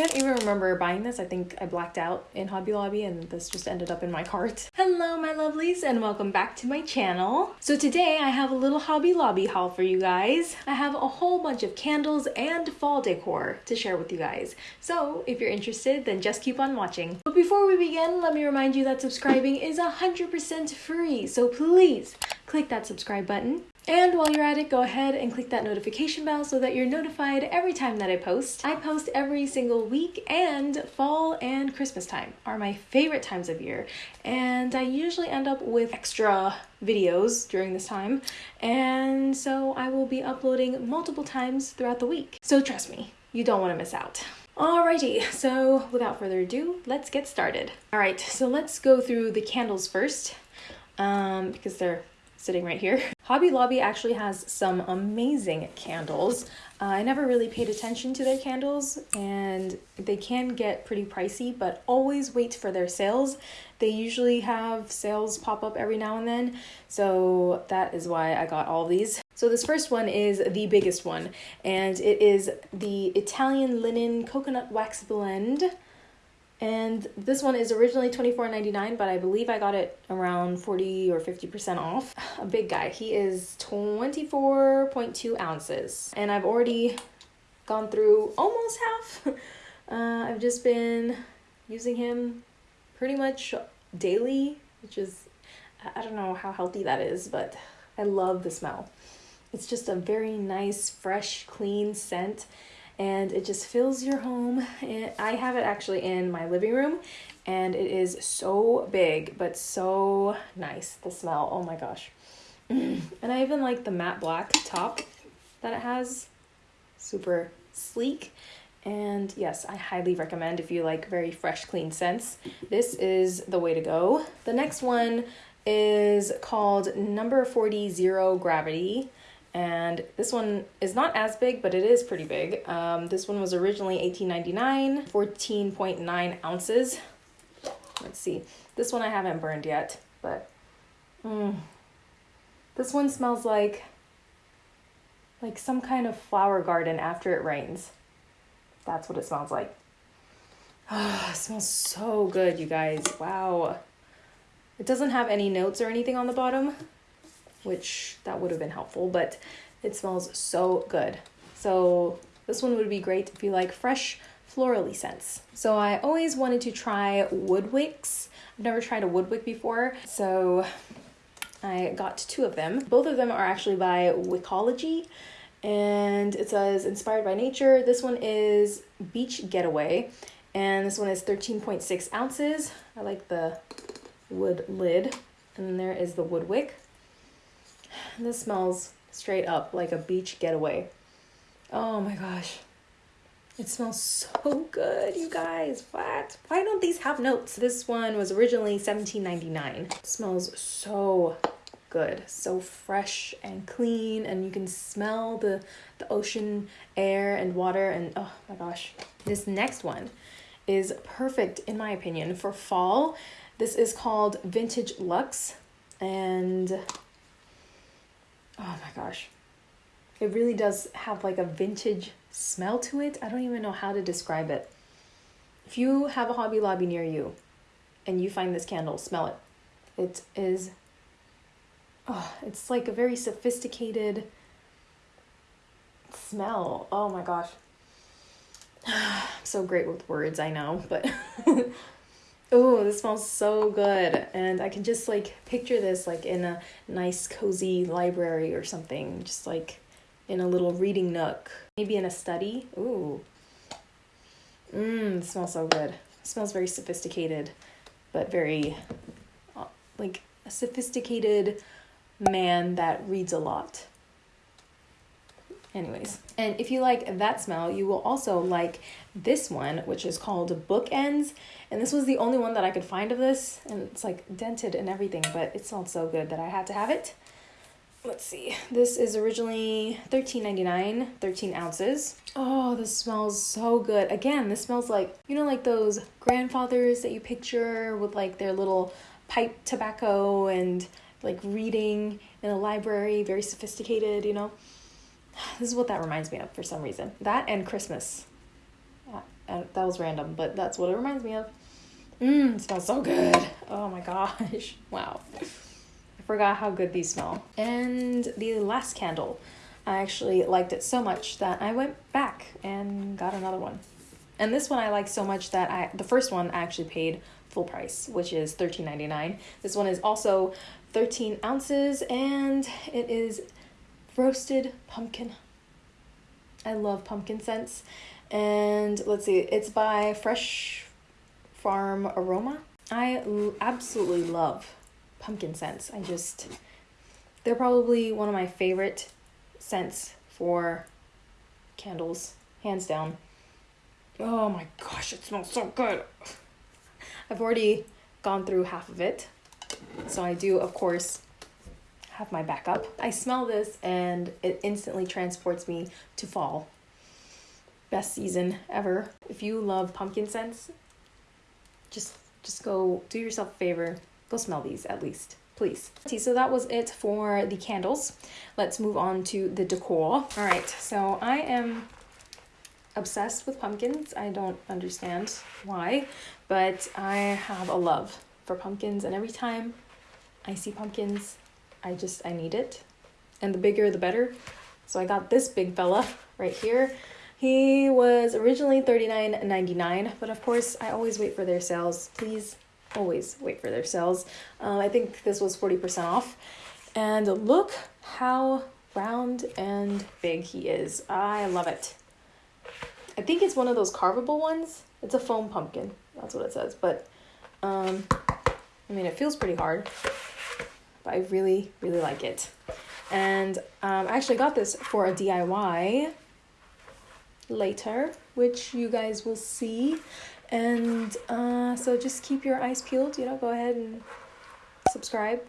can't even remember buying this. I think I blacked out in Hobby Lobby and this just ended up in my cart. Hello, my lovelies, and welcome back to my channel. So today I have a little Hobby Lobby haul for you guys. I have a whole bunch of candles and fall decor to share with you guys. So if you're interested, then just keep on watching. But before we begin, let me remind you that subscribing is 100% free. So please click that subscribe button and while you're at it, go ahead and click that notification bell so that you're notified every time that I post. I post every single week, and fall and Christmas time are my favorite times of year. And I usually end up with extra videos during this time, and so I will be uploading multiple times throughout the week. So trust me, you don't want to miss out. Alrighty, so without further ado, let's get started. Alright, so let's go through the candles first um, because they're sitting right here. Hobby Lobby actually has some amazing candles. Uh, I never really paid attention to their candles and they can get pretty pricey, but always wait for their sales. They usually have sales pop up every now and then, so that is why I got all these. So this first one is the biggest one, and it is the Italian Linen Coconut Wax Blend. And this one is originally $24.99, but I believe I got it around 40 or 50% off. A big guy. He is 24.2 ounces. And I've already gone through almost half. Uh, I've just been using him pretty much daily, which is, I don't know how healthy that is, but I love the smell. It's just a very nice, fresh, clean scent and it just fills your home. I have it actually in my living room and it is so big but so nice. The smell, oh my gosh. And I even like the matte black top that it has. Super sleek. And yes, I highly recommend if you like very fresh, clean scents. This is the way to go. The next one is called Number 40 Zero Gravity and this one is not as big but it is pretty big. Um, this one was originally 18.99 14.9 ounces. Let's see. This one i haven't burned yet but mm, this one smells like like some kind of flower garden after it rains. That's what it smells like. Oh, it smells so good you guys. Wow. It doesn't have any notes or anything on the bottom which that would have been helpful, but it smells so good. So this one would be great if you like fresh florally scents. So I always wanted to try wood wicks. I've never tried a wood wick before, so I got two of them. Both of them are actually by Wickology and it says inspired by nature. This one is Beach Getaway and this one is 13.6 ounces. I like the wood lid and there is the wood wick. This smells straight up like a beach getaway. Oh my gosh. It smells so good, you guys. What? Why don't these have notes? This one was originally $17.99. smells so good. So fresh and clean and you can smell the the ocean air and water and oh my gosh. This next one is perfect in my opinion for fall. This is called Vintage Luxe and oh my gosh. It really does have like a vintage smell to it. I don't even know how to describe it. If you have a hobby lobby near you and you find this candle smell it. It is oh it's like a very sophisticated smell. Oh my gosh. I'm so great with words i know but Oh, this smells so good. And I can just like picture this like in a nice cozy library or something, just like in a little reading nook, maybe in a study. Ooh. Mmm, smells so good. It smells very sophisticated, but very uh, like a sophisticated man that reads a lot. Anyways, and if you like that smell, you will also like this one, which is called Bookends. And this was the only one that I could find of this, and it's like dented and everything, but it smelled so good that I had to have it. Let's see. This is originally $13.99, 13 ounces. Oh, this smells so good. Again, this smells like, you know, like those grandfathers that you picture with like their little pipe tobacco and like reading in a library, very sophisticated, you know? This is what that reminds me of for some reason. That and Christmas. Uh, that was random, but that's what it reminds me of. Mmm, smells so good. Oh my gosh. Wow. I forgot how good these smell. And the last candle. I actually liked it so much that I went back and got another one. And this one I like so much that I the first one I actually paid full price, which is $13.99. This one is also 13 ounces and it is roasted pumpkin. I love pumpkin scents. And let's see, it's by Fresh Farm Aroma. I absolutely love pumpkin scents. I just, they're probably one of my favorite scents for candles, hands down. Oh my gosh, it smells so good. I've already gone through half of it. So I do, of course, have my backup. I smell this and it instantly transports me to fall. Best season ever. If you love pumpkin scents, just just go do yourself a favor. Go smell these at least, please. So that was it for the candles. Let's move on to the decor. All right, so I am obsessed with pumpkins. I don't understand why, but I have a love for pumpkins and every time I see pumpkins, I just I need it. And the bigger the better. So I got this big fella right here. He was originally $39.99, but of course I always wait for their sales. Please always wait for their sales. Um, I think this was 40% off. And look how round and big he is. I love it. I think it's one of those carvable ones. It's a foam pumpkin. That's what it says. But um, I mean, it feels pretty hard but I really, really like it. And um, I actually got this for a DIY later, which you guys will see. And uh, so just keep your eyes peeled, you know, go ahead and subscribe,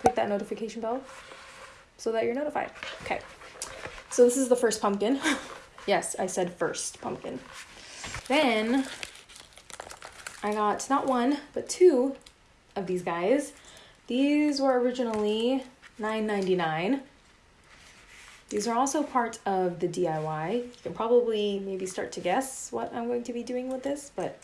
click that notification bell so that you're notified. Okay, so this is the first pumpkin. yes, I said first pumpkin. Then I got not one, but two of these guys. These were originally $9.99. These are also part of the DIY. You can probably maybe start to guess what I'm going to be doing with this, but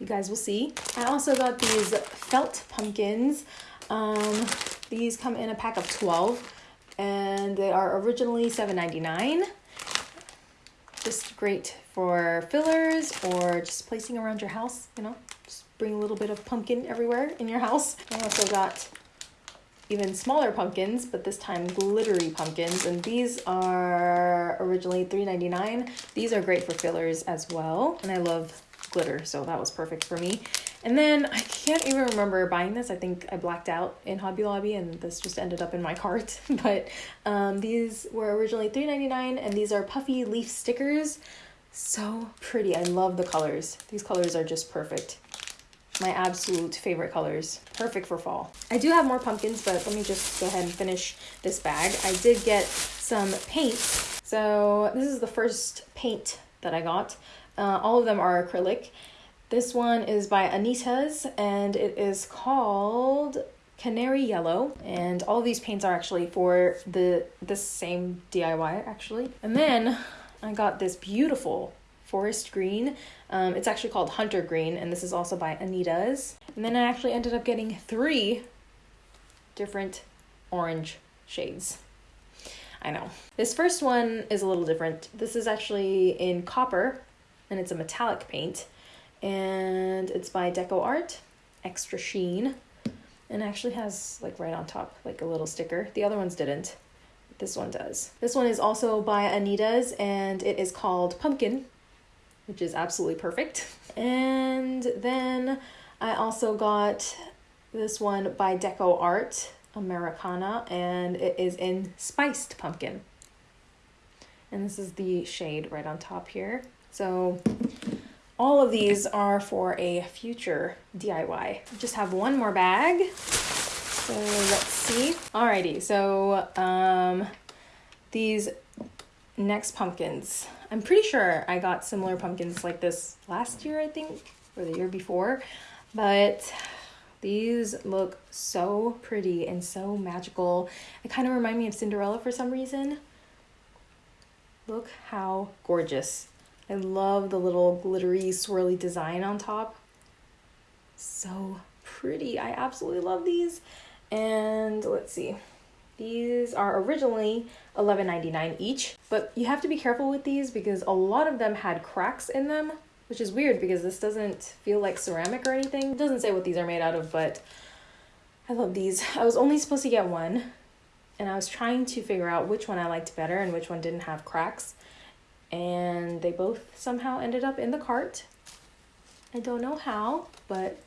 you guys will see. I also got these felt pumpkins. Um, these come in a pack of 12 and they are originally $7.99. Just great for fillers or just placing around your house, you know, bring a little bit of pumpkin everywhere in your house. I also got even smaller pumpkins, but this time glittery pumpkins. And these are originally $3.99. These are great for fillers as well. And I love glitter, so that was perfect for me. And then I can't even remember buying this. I think I blacked out in Hobby Lobby and this just ended up in my cart. but um, these were originally $3.99 and these are puffy leaf stickers. So pretty. I love the colors. These colors are just perfect my absolute favorite colors. Perfect for fall. I do have more pumpkins, but let me just go ahead and finish this bag. I did get some paint. So this is the first paint that I got. Uh, all of them are acrylic. This one is by Anita's and it is called Canary Yellow. And all these paints are actually for the this same DIY actually. And then I got this beautiful forest green. Um, it's actually called Hunter Green, and this is also by Anita's. And then I actually ended up getting three different orange shades. I know. This first one is a little different. This is actually in copper, and it's a metallic paint. And it's by Deco Art, Extra Sheen. And actually has, like, right on top, like a little sticker. The other ones didn't. This one does. This one is also by Anita's, and it is called Pumpkin which is absolutely perfect. And then I also got this one by Deco Art Americana, and it is in Spiced Pumpkin. And this is the shade right on top here. So all of these are for a future DIY. Just have one more bag. So let's see. Alrighty, so um, these next pumpkins. I'm pretty sure I got similar pumpkins like this last year, I think, or the year before. But these look so pretty and so magical. They kind of remind me of Cinderella for some reason. Look how gorgeous. I love the little glittery swirly design on top. So pretty. I absolutely love these. And let's see. These are originally $11.99 each, but you have to be careful with these because a lot of them had cracks in them, which is weird because this doesn't feel like ceramic or anything. It doesn't say what these are made out of, but I love these. I was only supposed to get one, and I was trying to figure out which one I liked better and which one didn't have cracks, and they both somehow ended up in the cart. I don't know how, but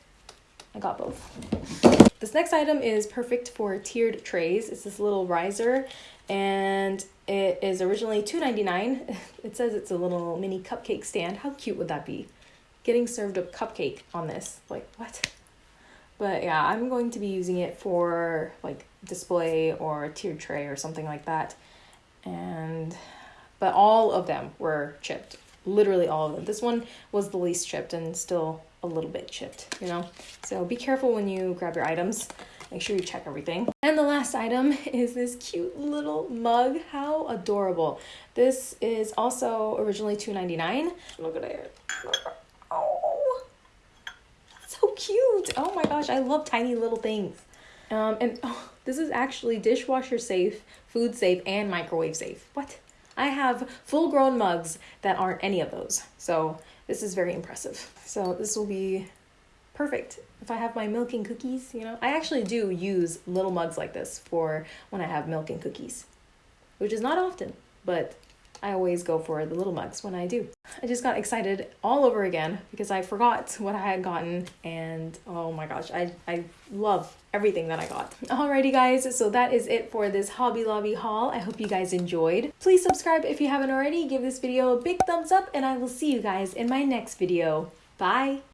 I got both. This next item is perfect for tiered trays. It's this little riser and it is originally $2.99. It says it's a little mini cupcake stand. How cute would that be? Getting served a cupcake on this. Like, what? But yeah, I'm going to be using it for like display or tiered tray or something like that. And but all of them were chipped. Literally all of them. This one was the least chipped and still a little bit chipped, you know? So be careful when you grab your items. Make sure you check everything. And the last item is this cute little mug. How adorable. This is also originally $2.99. Look at it. Oh, so cute. Oh my gosh, I love tiny little things. Um, and oh, this is actually dishwasher safe, food safe, and microwave safe. What? I have full grown mugs that aren't any of those. So this is very impressive. So this will be perfect if I have my milk and cookies, you know. I actually do use little mugs like this for when I have milk and cookies, which is not often, but I always go for the little mugs when I do. I just got excited all over again because I forgot what I had gotten and oh my gosh, I, I love everything that I got. Alrighty guys, so that is it for this Hobby Lobby haul. I hope you guys enjoyed. Please subscribe if you haven't already, give this video a big thumbs up and I will see you guys in my next video. Bye!